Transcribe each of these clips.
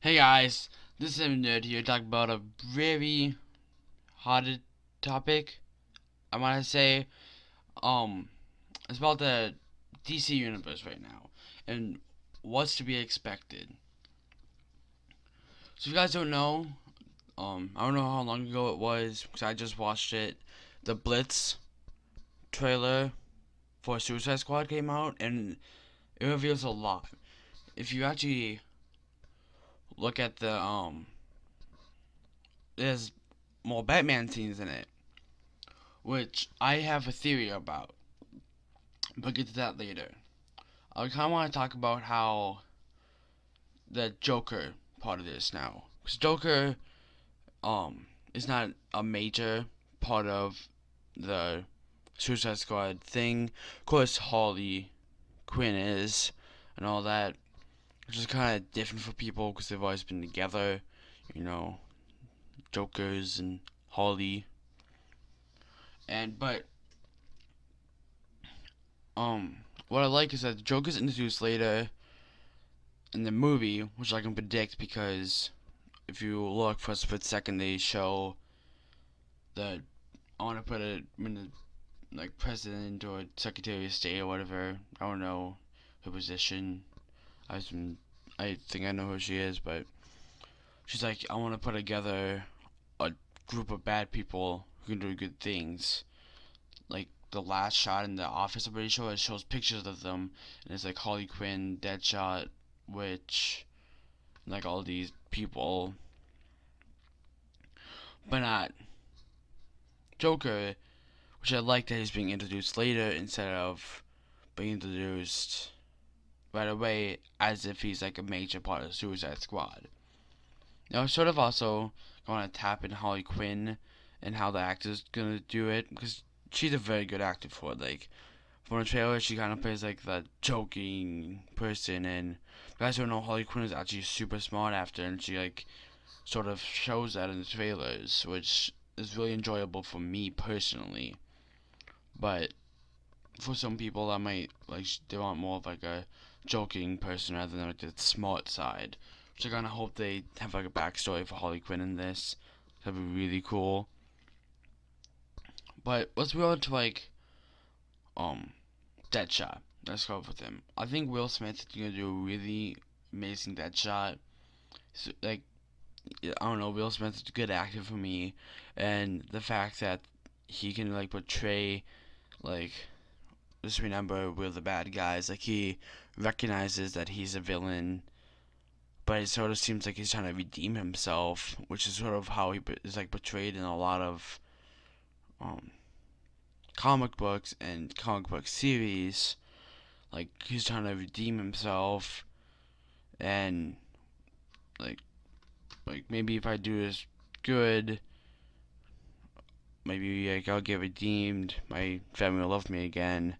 Hey guys, this is Nerd here talking about a very hot topic. I want to say, um, it's about the DC universe right now and what's to be expected. So if you guys don't know, um, I don't know how long ago it was because I just watched it. The Blitz trailer for Suicide Squad came out and it reveals a lot. If you actually look at the um there's more Batman scenes in it. Which I have a theory about. But get to that later. I kinda wanna talk about how the Joker part of this now. Because Joker um is not a major part of the Suicide Squad thing. Of course Harley Quinn is and all that which is kind of different for people because they've always been together, you know, Jokers and Harley. And but um, what I like is that the Joker's introduced later in the movie, which I can predict because if you look for a split second, they show that I want to put it in the like president or secretary of state or whatever. I don't know her position I I think I know who she is, but she's like, I want to put together a group of bad people who can do good things. Like the last shot in the office, I'm pretty sure it shows pictures of them, and it's like Harley Quinn, Deadshot, Witch, like all these people, but not Joker, which I like that he's being introduced later instead of being introduced right away as if he's like a major part of Suicide Squad. Now, sort of also going to tap in Harley Quinn and how the actor's gonna do it because she's a very good actor for it. Like from the trailer, she kind of plays like the joking person, and guys don't know Harley Quinn is actually super smart after, and she like sort of shows that in the trailers, which is really enjoyable for me personally. But for some people, that might like they want more of like a joking person rather than like the smart side. Which I kind of hope they have like a backstory for Harley Quinn in this. That'd be really cool. But let's move on to like, um, Deadshot. Let's go with him. I think Will Smith is gonna do a really amazing Deadshot. So, like, I don't know, Will Smith is a good actor for me, and the fact that he can like portray like just remember we're the bad guys. Like he recognizes that he's a villain, but it sort of seems like he's trying to redeem himself, which is sort of how he is like portrayed in a lot of um, comic books and comic book series. Like he's trying to redeem himself, and like like maybe if I do this good maybe like I'll get redeemed, my family will love me again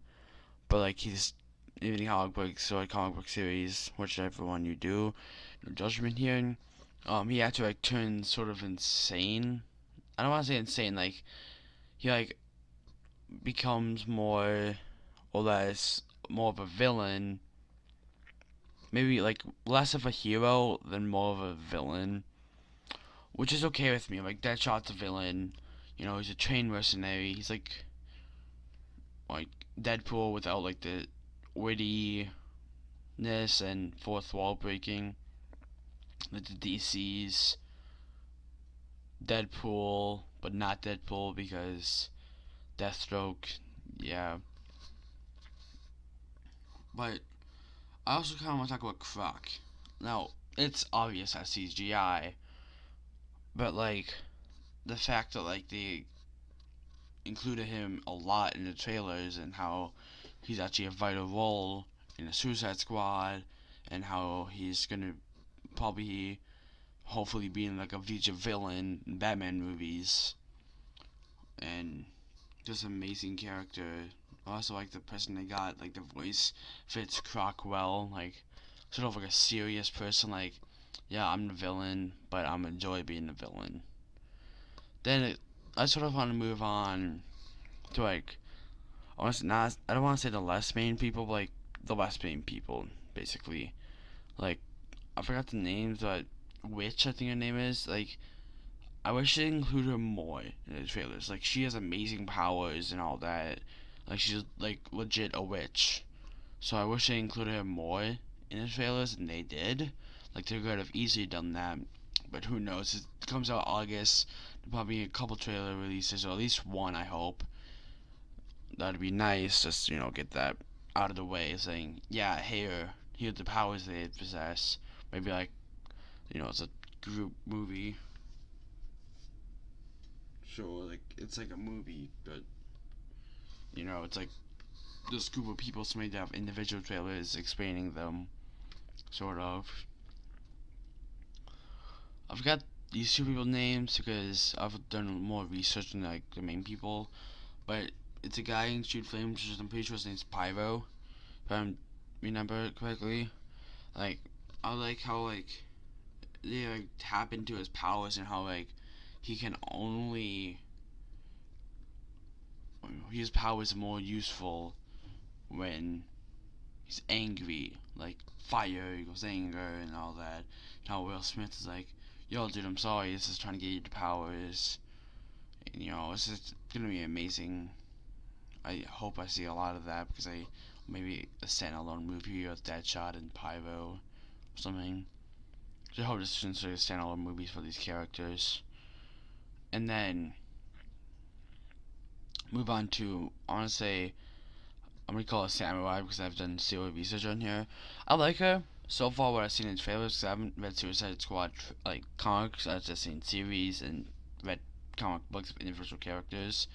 but like he's even comic books or comic book series, whichever one you do, no judgment here. Um, he had to like turn sort of insane. I don't want to say insane, like he like becomes more or less more of a villain. Maybe like less of a hero than more of a villain, which is okay with me. Like Deadshot's a villain, you know, he's a trained mercenary. He's like like Deadpool without like the wittiness and fourth wall breaking. Like the DC's Deadpool, but not Deadpool because Deathstroke, yeah. But I also kind of want to talk about Croc. Now, it's obvious that CGI, but like the fact that like they included him a lot in the trailers and how he's actually a vital role in the Suicide Squad and how he's gonna probably hopefully be in like a future villain in Batman movies and just amazing character. I also like the person they got, like the voice fits Croc well, like sort of like a serious person, like yeah, I'm the villain, but I'm enjoy being the villain. Then it I sort of want to move on to like, honestly, not I don't want to say the less main people, but like the less main people, basically. Like, I forgot the names, but Witch, I think her name is. Like, I wish they included her more in the trailers. Like, she has amazing powers and all that. Like, she's like legit a witch. So I wish they included her more in the trailers and they did. Like, they could have easily done that. But who knows? It comes out August. Probably a couple trailer releases, or at least one, I hope. That'd be nice, just, you know, get that out of the way, saying, yeah, here, uh, here's the powers they possess. Maybe, like, you know, it's a group movie. Sure, like, it's like a movie, but, you know, it's like this group of people so made to have individual trailers explaining them, sort of. I forgot these two people names because I've done more research than like the main people, but it's a guy in Shoot Flames, which I'm pretty sure his name's Pyro, if I remember correctly. Like, I like how like they like tap into his powers and how like he can only his powers are more useful when he's angry, like fire equals anger and all that. And how Will Smith is like, yo, dude, I'm sorry, this is trying to get you the powers. And, you know, this is gonna be amazing. I hope I see a lot of that because I maybe a standalone movie with Deadshot and Pyro or something. So I hope this is a standalone movies for these characters. And then move on to say I'm gonna call it Samurai because I've done zero research on here. I like her so far. What I've seen in trailers, because I haven't read Suicide Squad like comics. I've just seen series and read comic books of individual characters.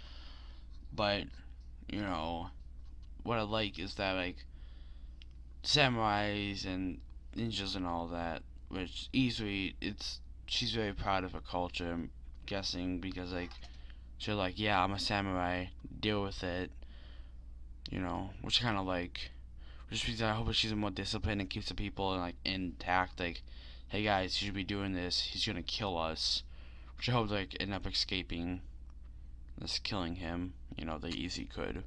But you know, what I like is that like samurais and ninjas and all that, which easily it's she's very proud of her culture. I'm guessing because like she's like, yeah, I'm a samurai. Deal with it you know, which kind of like, just because I hope she's more disciplined and keeps the people like intact. Like, hey guys, you should be doing this. He's gonna kill us, which I hope like end up escaping this killing him. You know, the easy could.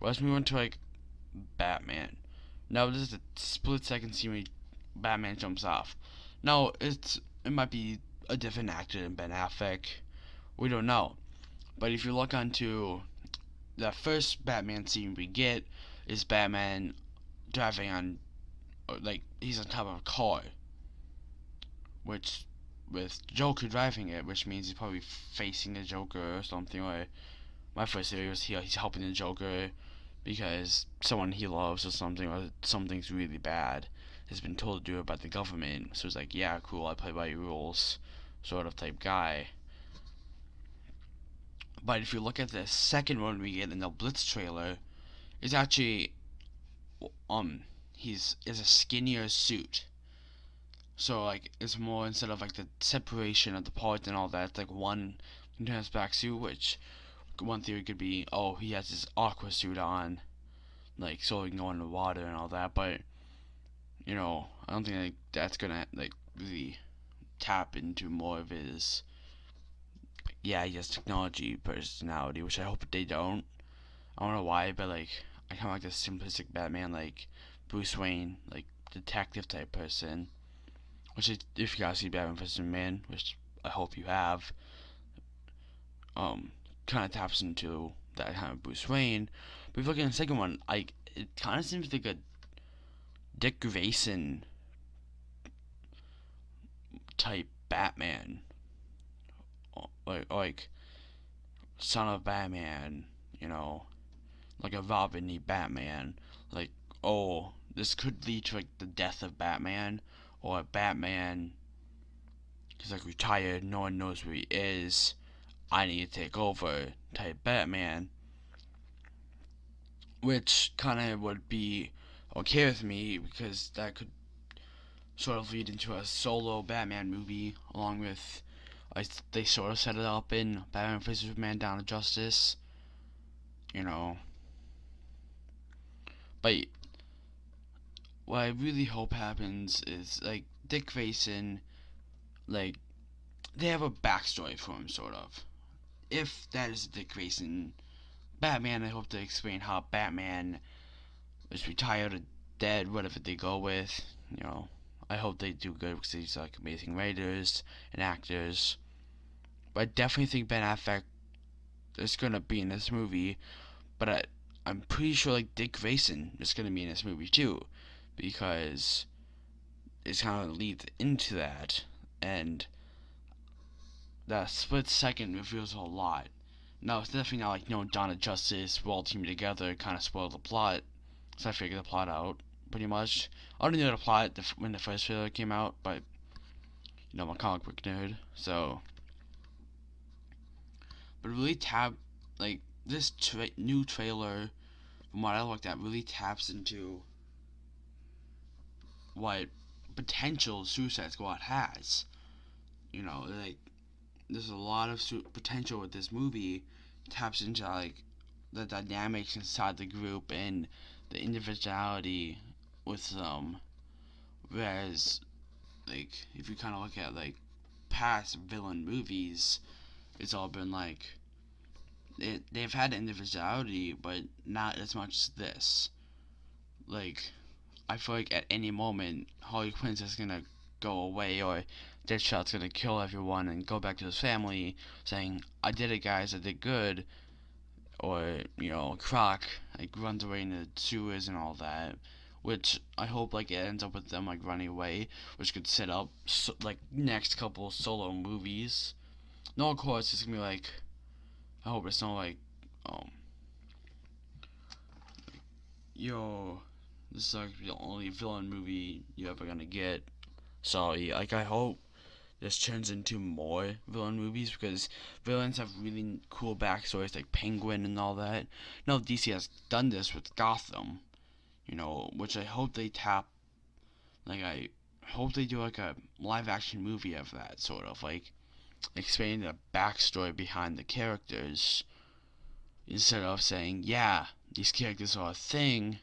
Let's move on to like Batman. Now this is a split second scene where Batman jumps off. Now it's it might be a different actor than Ben Affleck. We don't know. But if you look onto the first Batman scene we get is Batman driving on, like, he's on top of a car. Which, with Joker driving it, which means he's probably facing the Joker or something. Or my first theory was he, he's helping the Joker because someone he loves or something, or something's really bad has been told to do it by the government. So it's like, yeah, cool, I play by your rules, sort of type guy. But if you look at the second one we get in the Blitz trailer, it's actually um he's is a skinnier suit. So like it's more instead of like the separation of the parts and all that, like one continuous back suit, which one theory could be, oh, he has his aqua suit on, like so he can go in the water and all that. But you know, I don't think like, that's gonna like really tap into more of his yeah, he technology personality, which I hope they don't. I don't know why, but like I kind of like this simplistic Batman, like Bruce Wayne, like detective type person. Which, if you guys see Batman vs Man, which I hope you have, um, kind of taps into that kind of Bruce Wayne. But if you look at the second one, like it kind of seems like a Dick Grayson type Batman. Like like son of Batman, you know, like a Robin-y Batman, like oh this could lead to like the death of Batman or Batman he's like retired, no one knows where he is. I need to take over type Batman. Which kind of would be okay with me because that could sort of lead into a solo Batman movie along with I, they sort of set it up in Batman vs Superman Dawn of Justice. You know. But what I really hope happens is like Dick Grayson, like they have a backstory for him, sort of. If that is Dick Grayson Batman, I hope to explain how Batman is retired or dead, whatever they go with. You know, I hope they do good because he's like amazing writers and actors. But I definitely think Ben Affleck is gonna be in this movie. But I, I'm pretty sure like Dick Grayson is gonna be in this movie too, because it's kind of leads into that, and that split second reveals a lot. No, it's definitely not like, you know, of Justice, we're all teaming together, kind of spoiled the plot. So I figured the plot out, pretty much. I already knew the plot when the first trailer came out, but, you know, I'm a comic book nerd, so. But really tap, like, this tra new trailer, from what I looked at, really taps into what potential Suicide Squad has. You know, like, there's a lot of potential with this movie. Taps into like the dynamics inside the group and the individuality with them. Whereas, like, if you kind of look at like past villain movies, it's all been like it, they've had individuality, but not as much as this. Like, I feel like at any moment Harley Quinn's just gonna go away or Deadshot's gonna kill everyone and go back to his family saying, I did it guys, I did good or, you know, Croc like runs away in the sewers and all that. Which I hope like it ends up with them like running away, which could set up so, like next couple solo movies. No, of course it's gonna be like, I hope it's not like, um, yo, this is like the only villain movie you're ever gonna get. Sorry, like I hope this turns into more villain movies because villains have really cool backstories like Penguin and all that. No, DC has done this with Gotham, you know, which I hope they tap. Like I hope they do like a live action movie of that sort of like explaining the backstory behind the characters instead of saying, yeah, these characters are a thing,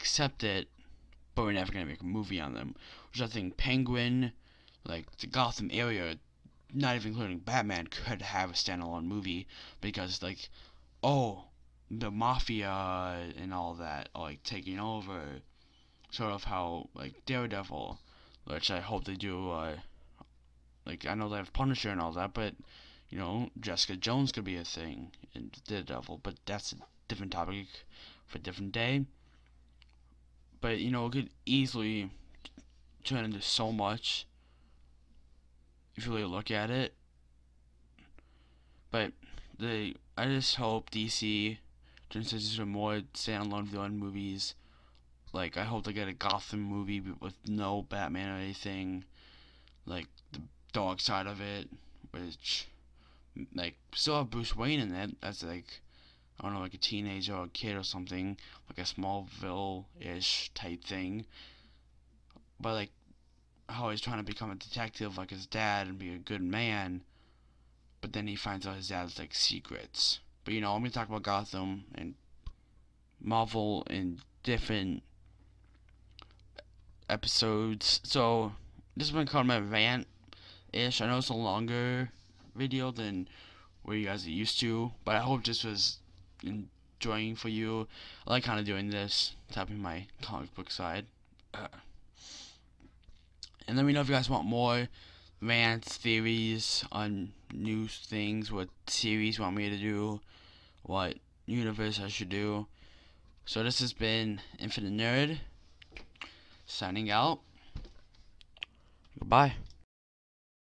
accept it, but we're never gonna make a movie on them. Which I think Penguin like the Gotham area, not even including Batman, could have a standalone movie because like, oh, the mafia and all that are like taking over, sort of how like Daredevil, which I hope they do. Uh, like I know they have Punisher and all that, but you know Jessica Jones could be a thing in Daredevil, but that's a different topic for a different day. But you know it could easily turn into so much if you really look at it. But the I just hope DC turns into more standalone villain movies. Like I hope they get a Gotham movie with no Batman or anything. Like the dark side of it, which like still have Bruce Wayne in it. That's like I don't know, like a teenager or a kid or something, like a Smallville-ish type thing. But like how he's trying to become a detective like his dad and be a good man, but then he finds out his dad's like secrets. But you know, I'm gonna talk about Gotham and Marvel in different episodes. So this been called my rant ish. I know it's a longer video than where you guys are used to, but I hope this was enjoying for you. I like kind of doing this, tapping my comic book side. Uh, and let me know if you guys want more rants, theories on new things, what series want me to do, what universe I should do. So this has been Infinite Nerd, signing out. Goodbye.